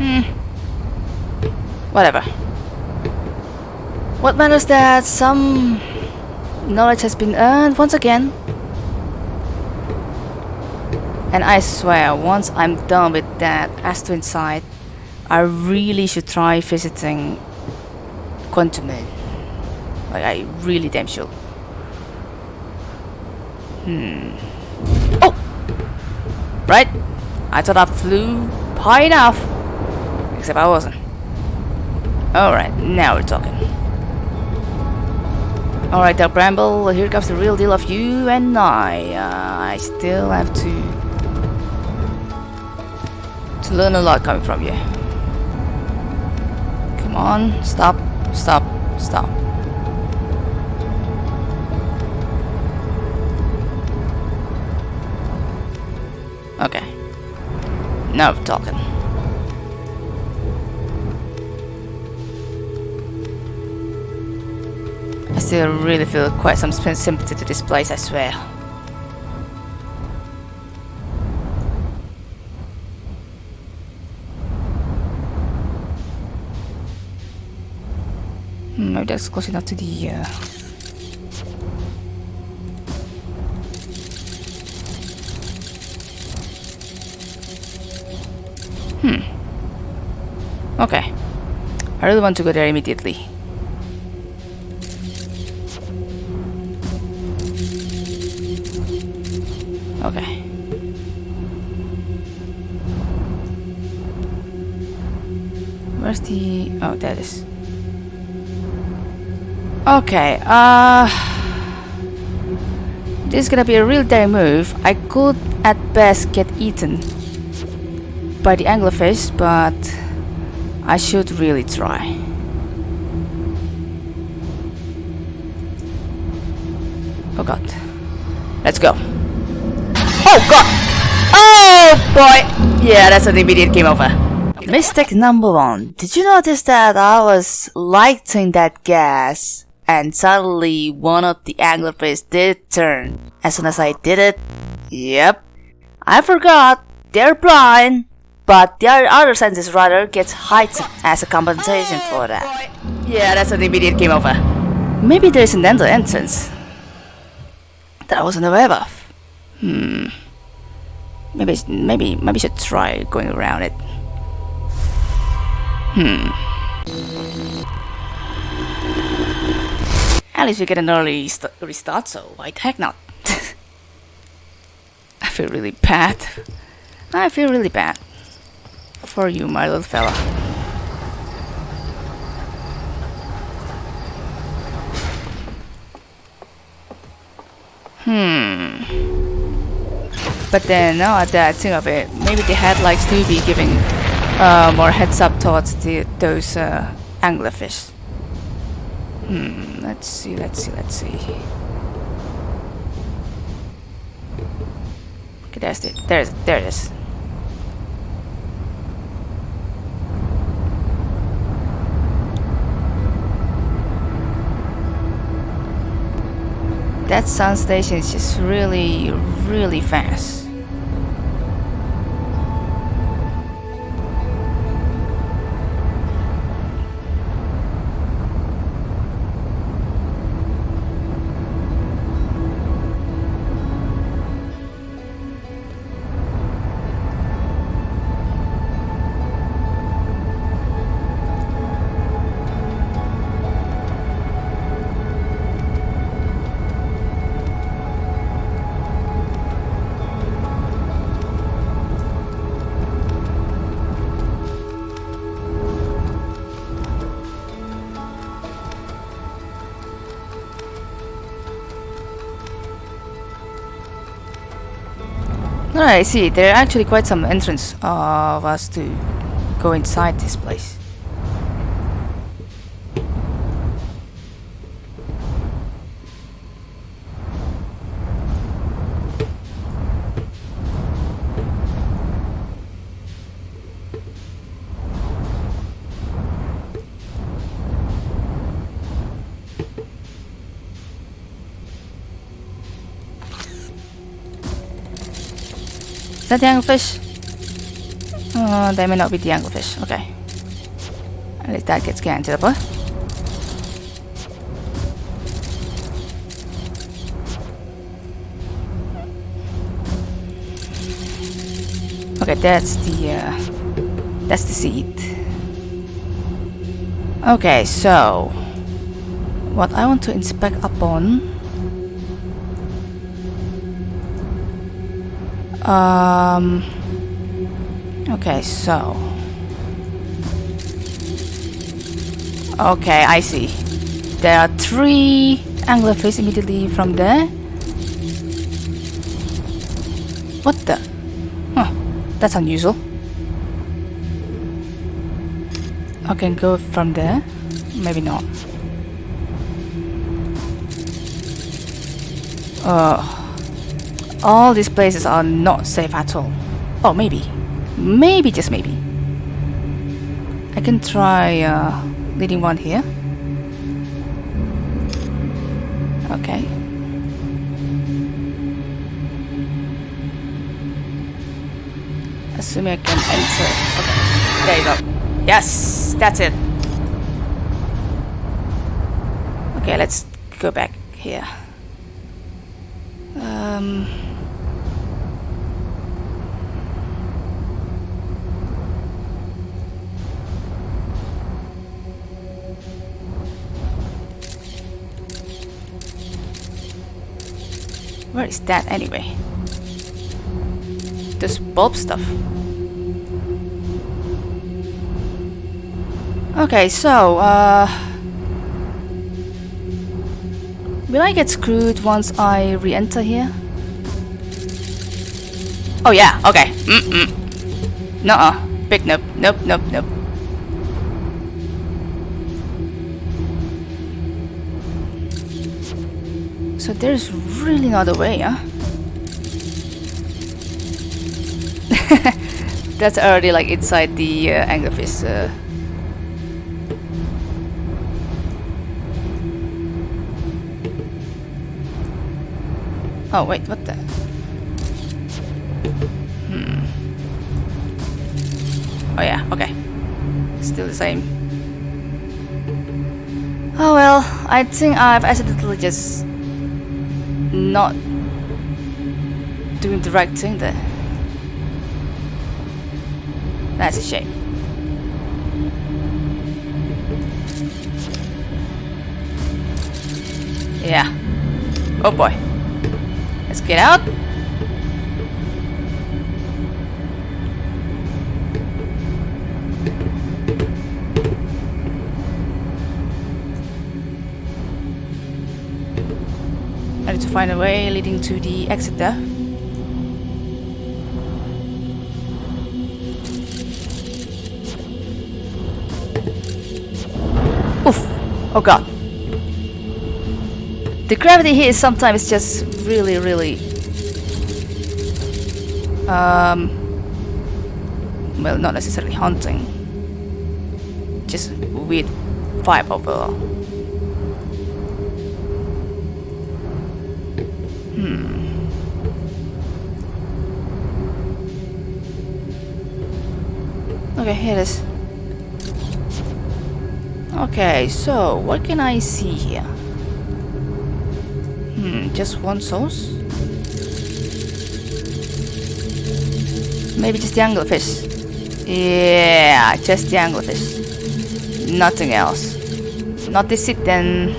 Hmm. Whatever. What matters that some knowledge has been earned once again. And I swear, once I'm done with that Ash Twin site, I really should try visiting Quantum Moon. Like, I really damn sure. Hmm. Oh! Right? I thought I flew high enough. Except I wasn't. Alright, now we're talking. Alright, Del Bramble, here comes the real deal of you and I. Uh, I still have to to learn a lot coming from you. Come on, stop, stop, stop. Okay. Now we're talking. Still really feel quite some sympathy to this place, I swear. Hmm, maybe that's close enough to the... Uh... Hmm. Okay. I really want to go there immediately. Where's the... Oh, that is. Okay, uh... This is gonna be a real daring move. I could at best get eaten by the anglerfish, but I should really try. Oh god. Let's go. Oh god! Oh boy! Yeah, that's an immediate game over. Mistake number one. Did you notice that I was lighting that gas and suddenly one of the anglerfish did turn? As soon as I did it, yep. I forgot, they're blind, but their other senses rather gets heightened as a compensation for that. Yeah, that's an immediate game over. Maybe there's an end entrance that I wasn't aware of. Hmm. Maybe, maybe, maybe I should try going around it. Hmm. At least we get an early restart, so why the heck not? I feel really bad. I feel really bad. For you, my little fella. Hmm. But then, now that I think of it, maybe the headlights to be giving uh, more heads up towards the, those uh, anglerfish. Hmm, let's see, let's see, let's see. Okay, there's it. There's there it is. That sun station is just really, really fast. No, I see. There are actually quite some entrance uh, of us to go inside this place. That the anglerfish? Oh they may not be the anglerfish. Okay. Least that gets up. Okay, that's the uh, that's the seed. Okay, so what I want to inspect upon um okay so. Okay I see. There are three anglerfish immediately from there. What the? Huh that's unusual. I can go from there? Maybe not. Uh all these places are not safe at all. Oh, maybe. Maybe, just maybe. I can try uh, leading one here. Okay. Assuming I can enter. Okay, there you go. Yes, that's it. Okay, let's go back here. Um... Where is that anyway? This bulb stuff. Okay, so, uh... Will I get screwed once I re-enter here? Oh yeah, okay. Mm-mm. Nuh-uh. Big nope. Nope, nope, nope. So there's really not a way, huh? That's already like inside the uh, anglerfish. Uh. Oh wait, what the? Hmm. Oh yeah, okay. Still the same. Oh well, I think I've accidentally just not doing the right thing there. That's a shame. Yeah. Oh boy. Let's get out. Find a way leading to the exit there. Oof! Oh god. The gravity here is sometimes just really, really... Um... Well, not necessarily haunting. Just weird vibe overall. Okay, here it is. Okay, so what can I see here? Hmm, just one sauce? Maybe just the anglerfish. Yeah, just the anglerfish. Nothing else. Not this it then.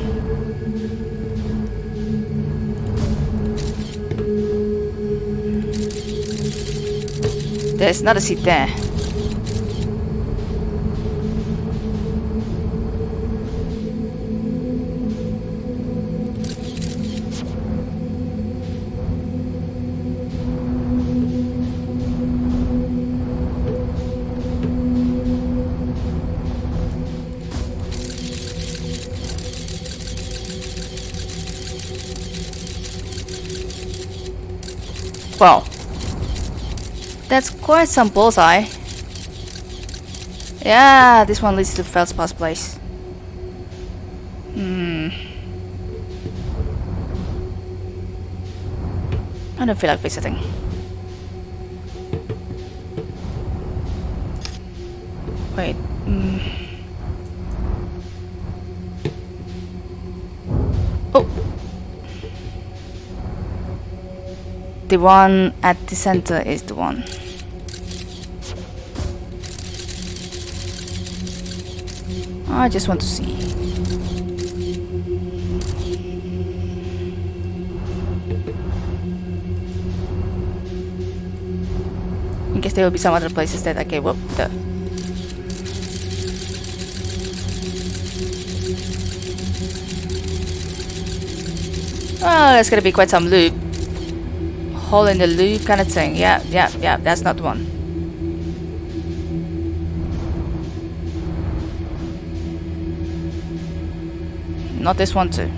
There's not a seat there. Well, that's quite some bullseye. Yeah, this one leads to Feldspar's place. Hmm. I don't feel like visiting. The one at the center is the one. I just want to see. In case there will be some other places that I gave up the Oh, ah, that's gonna be quite some loop. Hole in the loop kind of thing. Yeah, yeah, yeah, that's not one. Not this one too.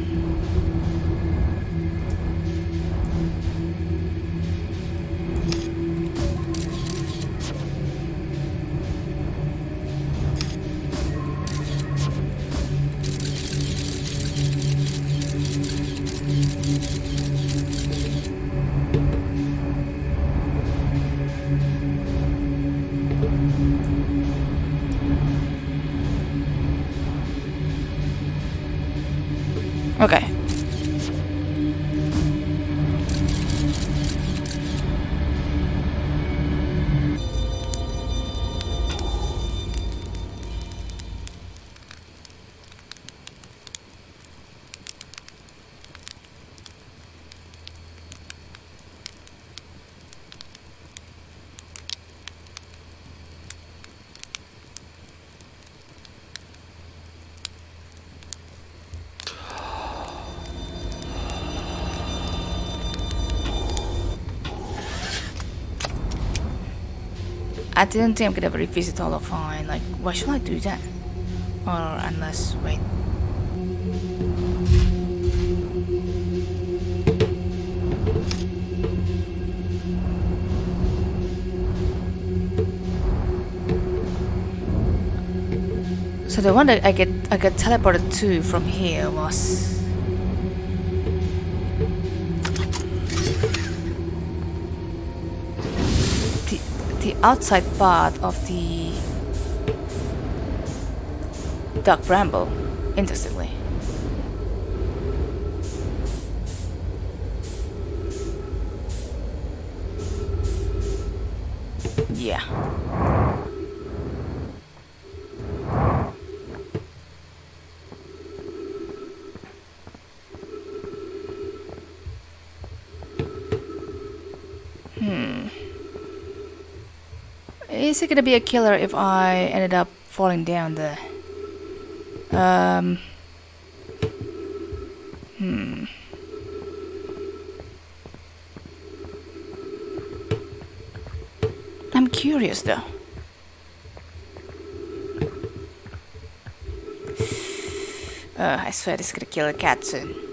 I didn't think I'm gonna revisit all of mine. Like, why should I do that? Or unless, wait. So the one that I get I got teleported to from here was outside part of the dark bramble, interestingly. Yeah. It gonna be a killer if I ended up falling down there? Um. Hmm. I'm curious though. Uh, I swear this is gonna kill a cat soon.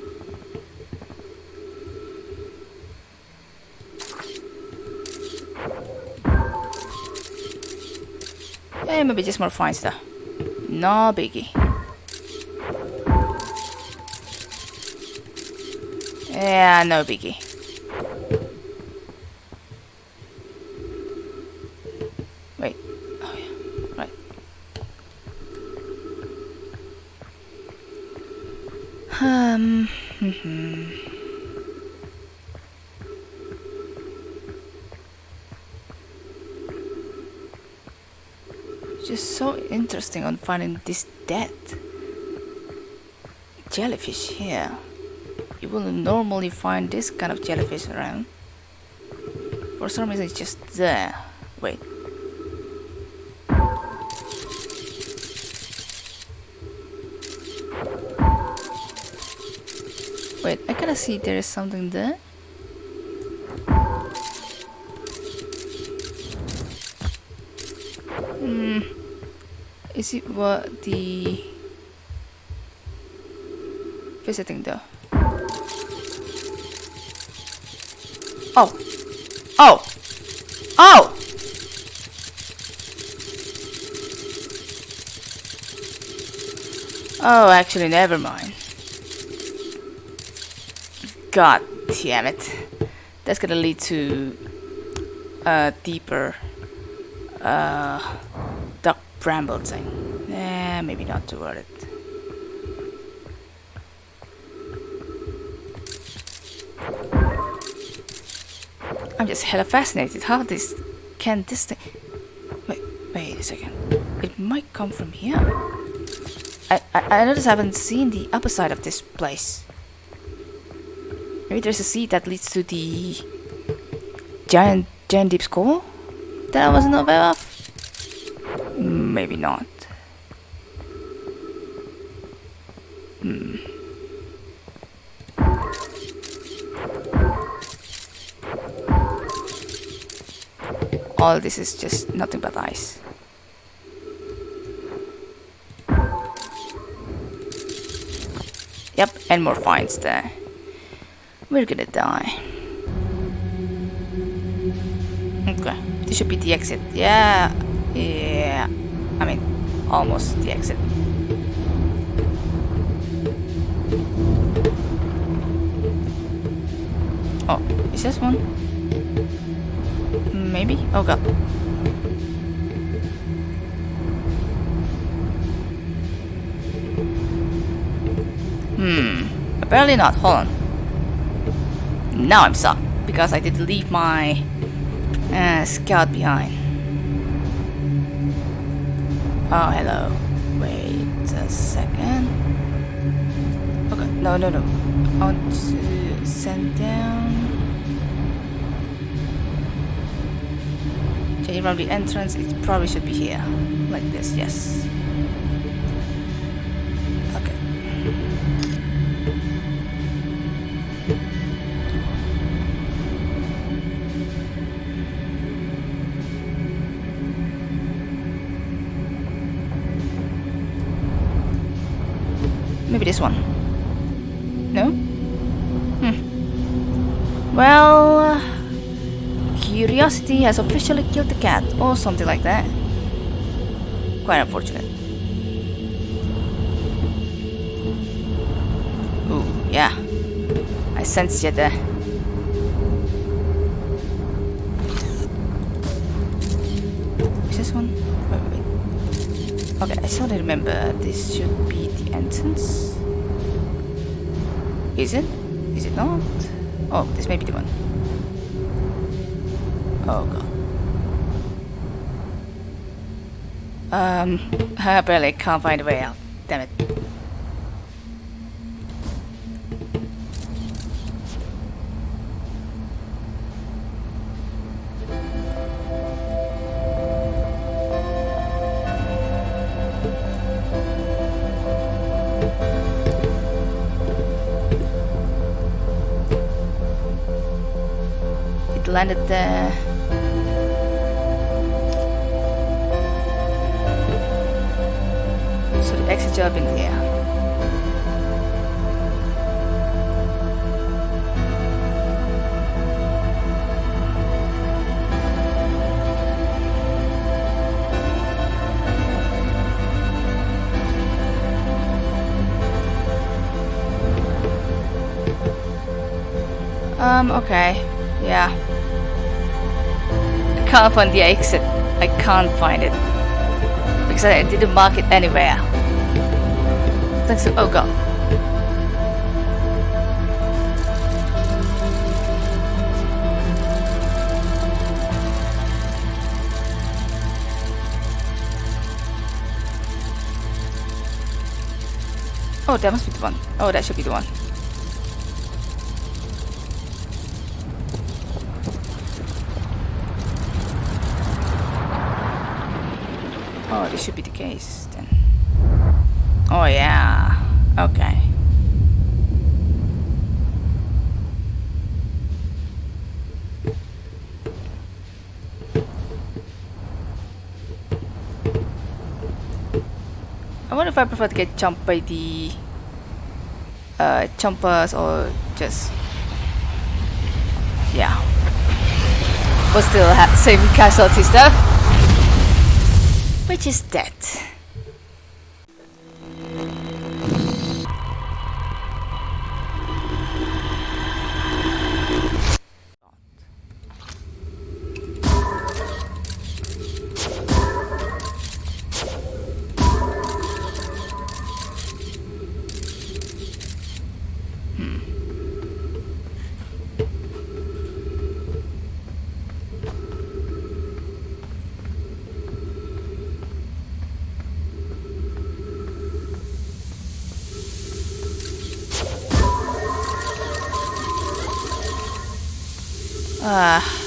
Maybe just more fine stuff. No biggie. Yeah, no biggie. Interesting on finding this dead jellyfish here. You wouldn't normally find this kind of jellyfish around. For some reason it's just there. Wait. Wait, I kinda see there is something there. It what the visiting though? Oh. Oh. Oh. Oh, actually, never mind. God damn it. That's gonna lead to a deeper uh, dark bramble thing. Eh, maybe not too worth it. I'm just hella fascinated how this can this thing wait wait a second. It might come from here. I, I, I notice I haven't seen the upper side of this place. Maybe there's a seat that leads to the giant giant deep skull that I wasn't aware of. Not. Hmm. All this is just nothing but ice. Yep, and more finds there. We're gonna die. Okay, this should be the exit. Yeah, yeah. Almost the exit. Oh, is this one? Maybe? Oh god. Hmm. Apparently not. Hold on. Now I'm stuck because I did leave my uh, scout behind. Oh, hello. Wait a second. Okay, no, no, no. I want to send down. Changing from the entrance, it probably should be here. Like this, yes. Curiosity has officially killed the cat, or something like that. Quite unfortunate. Ooh, yeah. I sense you there. Is this one? Wait, wait. Okay, I of remember this should be the entrance. Is it? Is it not? Oh, this may be the one. Oh. Um, I barely can't find a way out. Damn it. It landed there. Exit job in here. Um, okay. Yeah. I can't find the exit. I can't find it. Because I didn't mark it anywhere. Thanks to- oh god. Oh, that must be the one. Oh, that should be the one. Oh, this should be the case. Oh yeah. Okay. I wonder if I prefer to get jumped by the uh, jumpers or just yeah. But still have same casualties though. Which is that? Ah.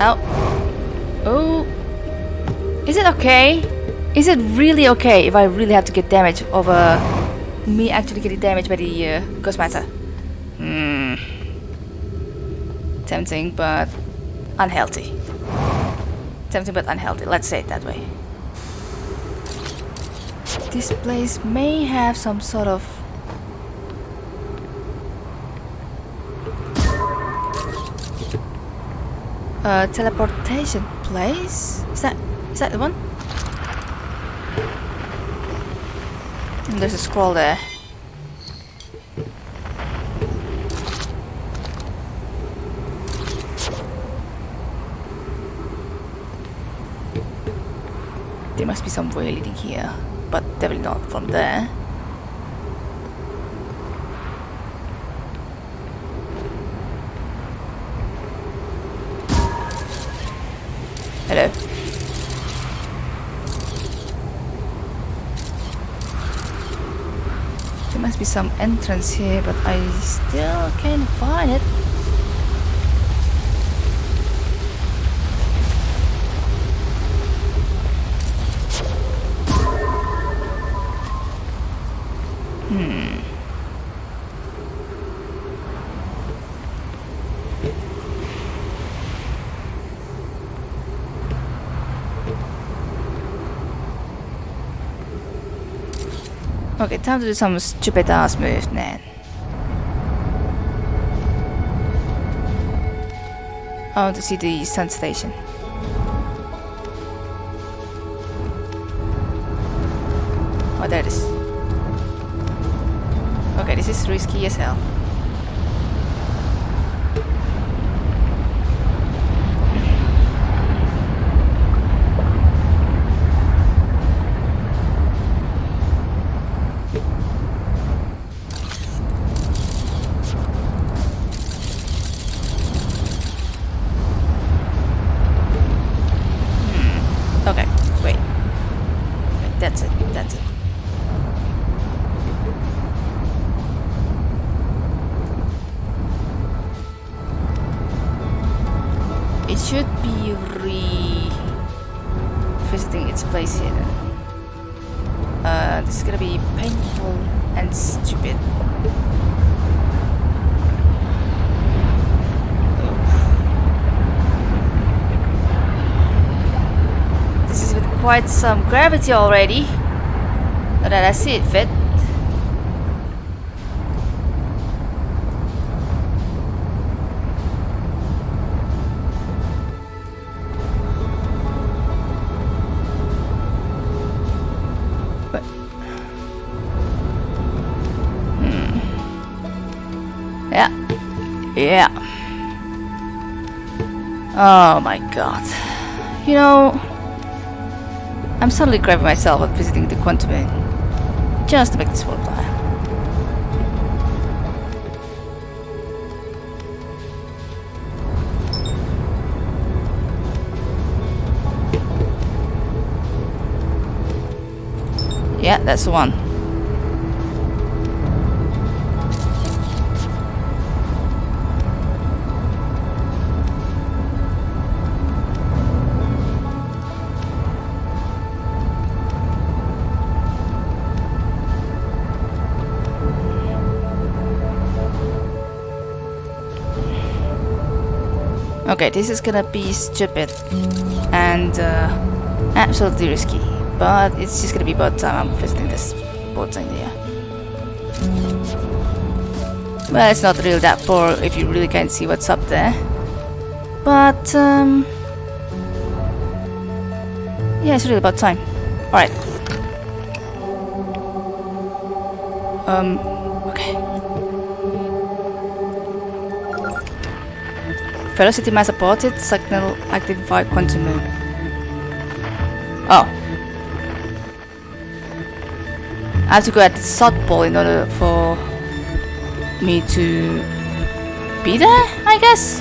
Oh. Oh. Is it okay? Is it really okay if I really have to get damage over me actually getting damaged by the uh, ghost matter? Hmm. Tempting, but unhealthy. Tempting, but unhealthy. Let's say it that way. This place may have some sort of uh, teleportation place. Is that is that the one? And there's a scroll there. There must be some way leading here, but definitely not from there. Hello. There must be some entrance here, but I still can't find it. Hmm. Okay, time to do some stupid ass move man. I want to see the sun station. Quite some gravity already. Not that I see it fit. Hmm. Yeah. Yeah. Oh my god. You know, I'm suddenly grabbing myself at visiting the quantum inn. Just to make this worthwhile. Yeah, that's the one. Okay, this is gonna be stupid and uh, absolutely risky, but it's just gonna be about time I'm visiting this boat in here. Well, it's not really that poor if you really can't see what's up there. But, um... Yeah, it's really about time. Alright. Um, Velocity mass supported, signal activate quantum. Oh. I have to go at the South Pole in order for me to be there, I guess?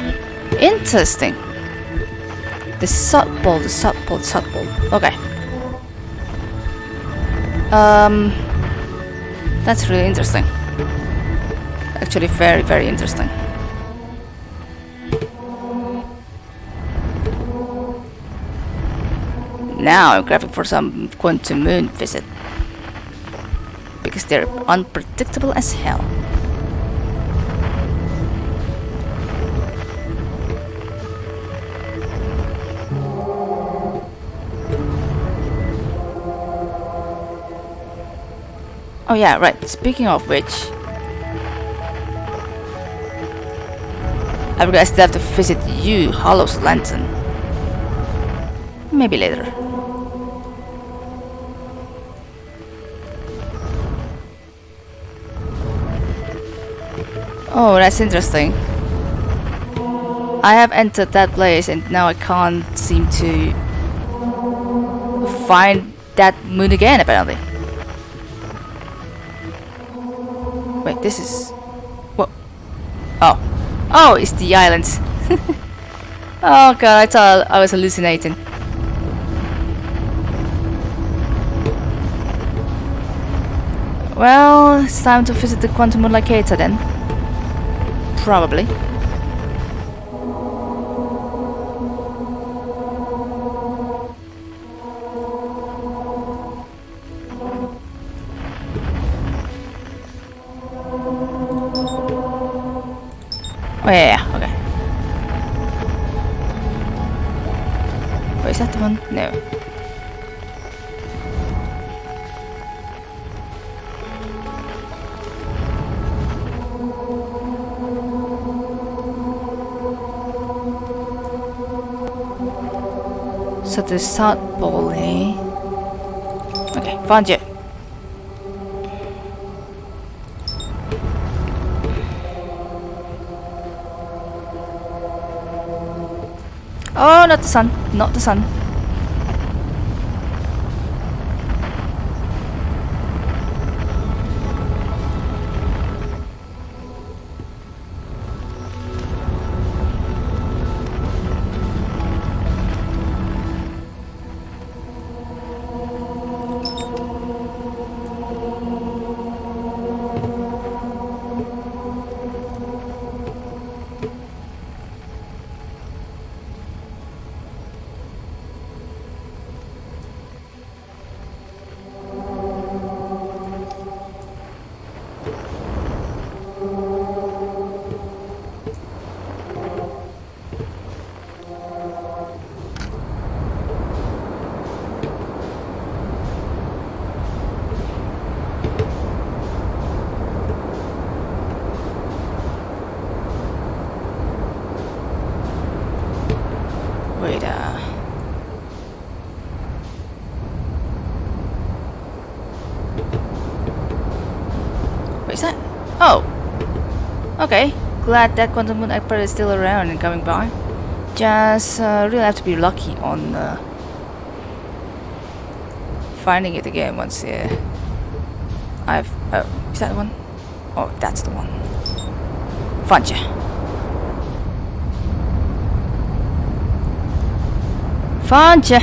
Interesting. The South Pole, the South Pole, the South Pole. Okay. Um, that's really interesting. Actually, very, very interesting. Now I'm grabbing for some quantum moon visit. Because they're unpredictable as hell. Oh yeah, right. Speaking of which, I forgot I still have to visit you, Hollow's Lantern. Maybe later. Oh, that's interesting. I have entered that place and now I can't seem to find that moon again apparently. Wait, this is... What? Oh. Oh, it's the islands. oh god, I thought I was hallucinating. Well, it's time to visit the Quantum Moon Locator then. Probably. Oh yeah, yeah, okay. Wait, is that the one? No. So the South Pole? Okay, found you. Oh, not the sun. Not the sun. Oh! Okay, glad that Quantum Moon Expert is still around and coming by. Just uh, really have to be lucky on uh, finding it again once uh, I've... Oh, is that the one? Oh, that's the one. Found ya. Found ya!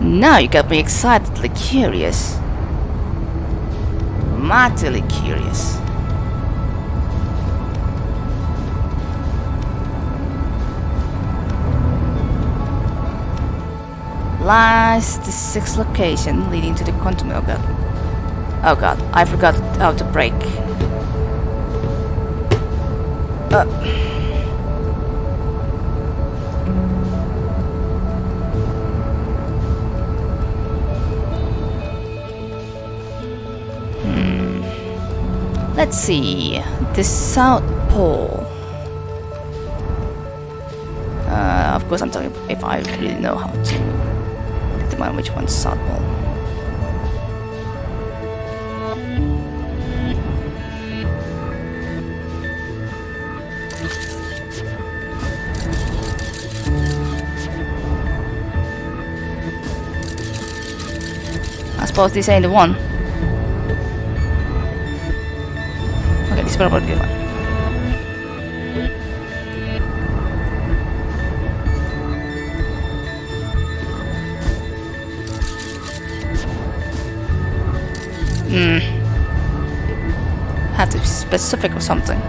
Now you got me excitedly curious. Mightily curious. Lies the sixth location leading to the quantum oh god. Oh god, I forgot how to break. Uh. Let's see. The South Pole. Uh, of course, I'm talking if I really know how to determine which one's South Pole. I suppose this ain't the one. Hmm. Have to be specific or something.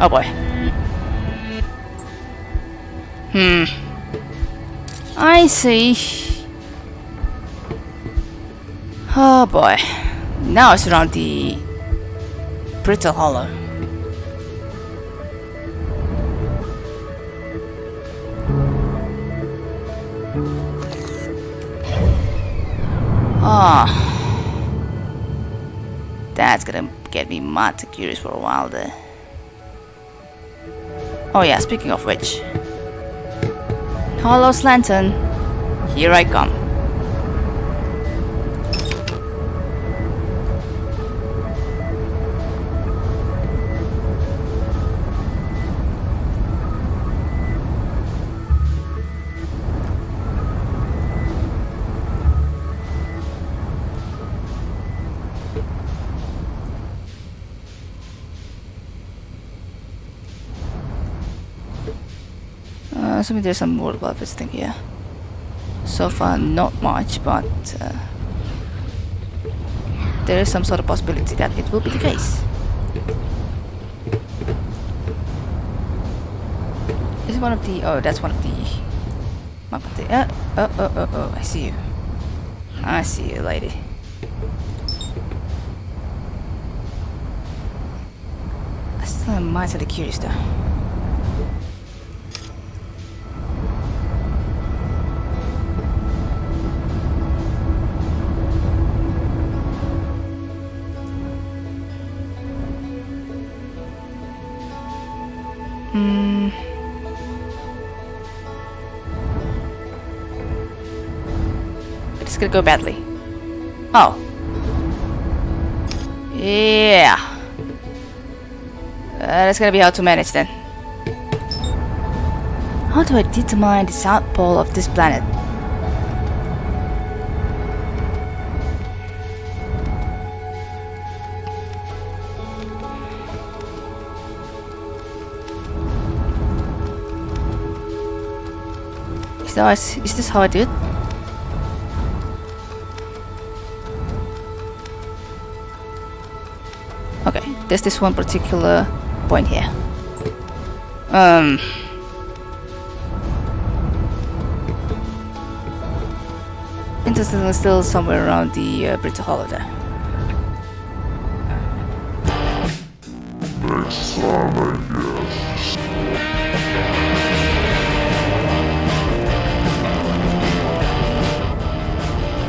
Oh boy. Hmm. I see. Oh boy. Now it's around the Brittle Hollow. Ah. That's gonna get me mad curious for a while there. Oh yeah, speaking of which. Hello Lantern. Here I come. Assuming there's some worthwhile visiting here. So far, not much, but uh, there is some sort of possibility that it will be the case. Is it one of the? Oh, that's one of the. Uh, oh, oh, oh, oh! I see you. I see you, lady. I still am mightily curious, though. Gonna go badly. Oh. Yeah. Uh, that's gonna be how to manage then. How do I determine the south pole of this planet? Is, that, is this how I do it? There's this one particular point here. Um. Interestingly, still somewhere around the uh, Hollow there. Next time, I guess.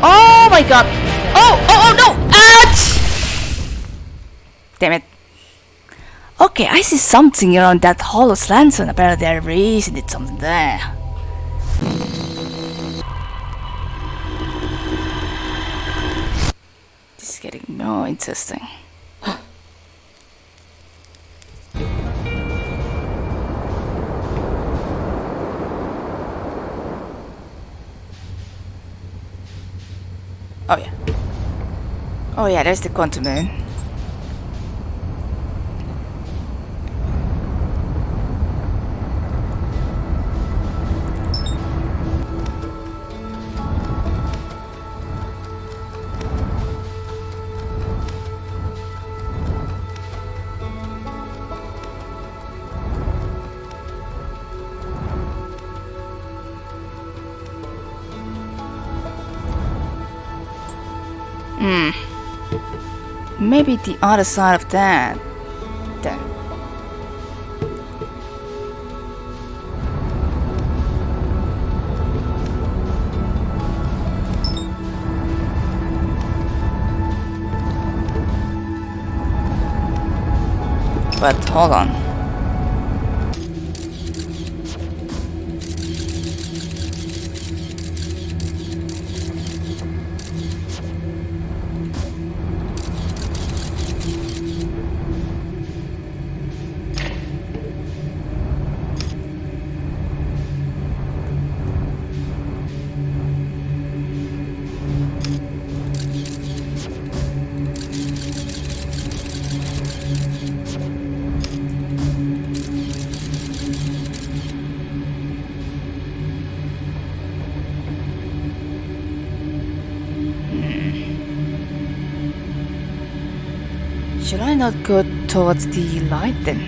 Oh my god! Oh, oh, oh no! Ouch! Damn it. Okay, I see something around that hollow lantern. Apparently there is indeed something there. This is getting more interesting. Oh yeah. Oh yeah, there's the quantum moon. Maybe the other side of that. Then. But hold on. Not go towards the light then?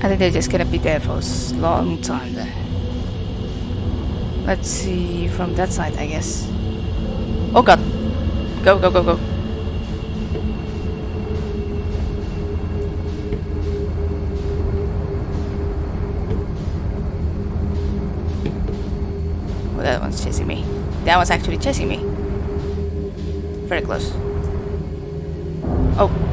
I think they're just gonna be there for a long time there. Let's see from that side, I guess. Oh god. Go, go, go, go. Oh, that one's chasing me. That one's actually chasing me. Very close. Oh.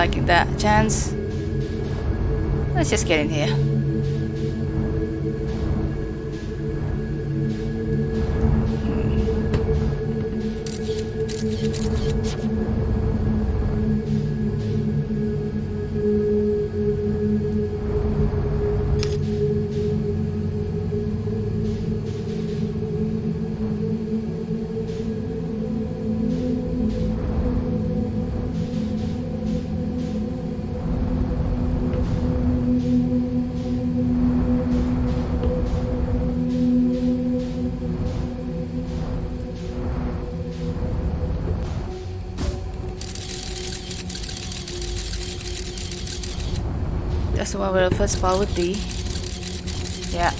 Liking that chance. Let's just get in here. Where the first spot would be. Yeah.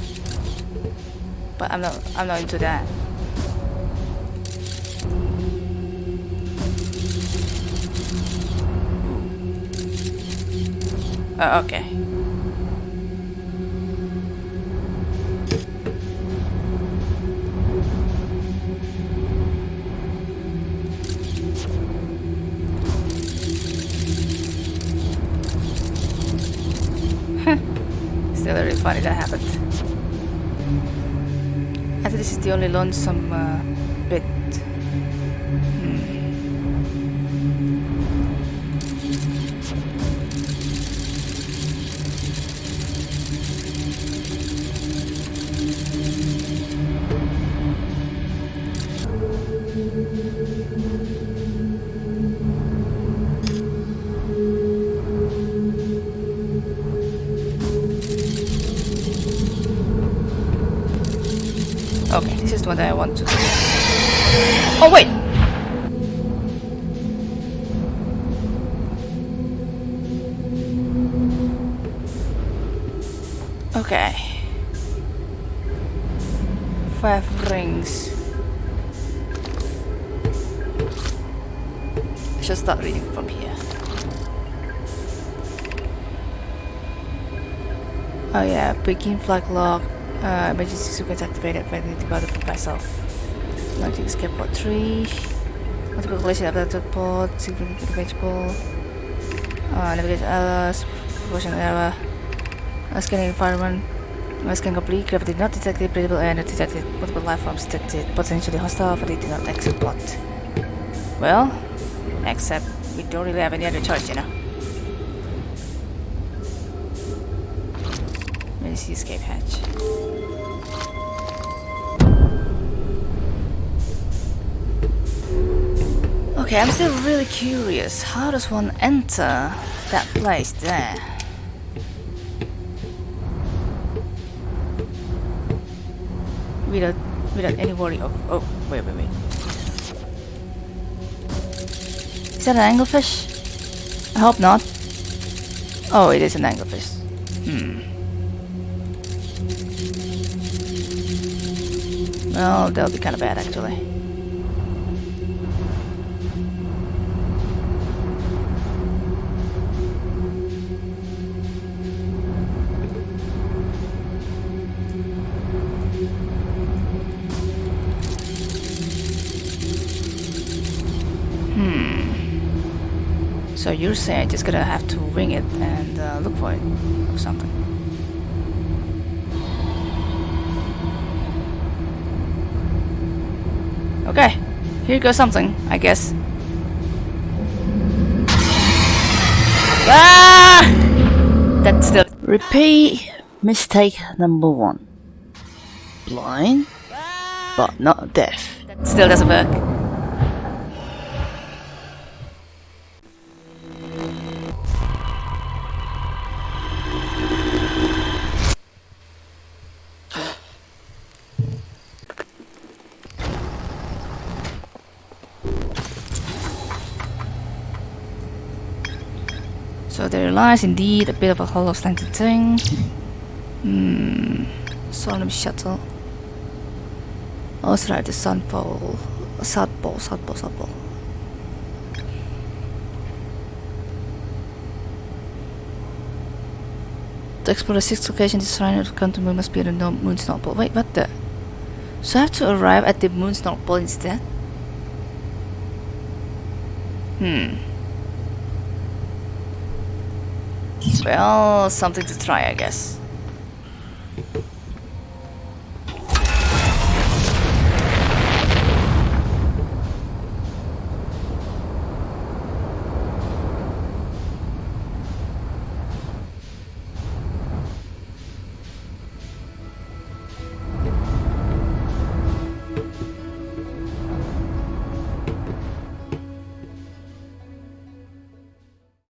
But I'm not I'm not into that. Oh, okay. Lonesome That I want to do. Oh, wait! Okay. Five rings. I should start reading from here. Oh yeah, begin flag lock. Uh, emergency sequence activated bottom of vessel. Launching escape pod 3. Multiple collision after the pod. Significant manageable. Uh, navigation errors. Propulsion error. Uh, scanning environment. Uh, scan complete. Gravity not detected. Breathable air not detected. Multiple life forms detected. Potentially hostile. But it did not exit pod. Well, except we don't really have any other choice, you know. Where's the escape hatch? Okay, I'm still really curious. How does one enter that place there? Without, without any worry of... Oh, wait, wait, wait. Is that an anglerfish? I hope not. Oh, it is an anglerfish. Hmm. Well, that would be kind of bad actually. Hmm. So you're saying I just gonna have to ring it and uh, look for it or something? Here goes something, I guess. Ah! That's still. Repeat mistake number one. Blind, but not deaf. That still doesn't work. Lies indeed a bit of a hollow slanted thing. Hmm. Solemn shuttle. Also like the sunfall. Southpole, Southpole, Southpole. To explore the sixth location, this shrine of Quantum Moon must be the Moon's North Pole. Wait, what the? So I have to arrive at the Moon's North Pole instead? Hmm. Well, something to try, I guess.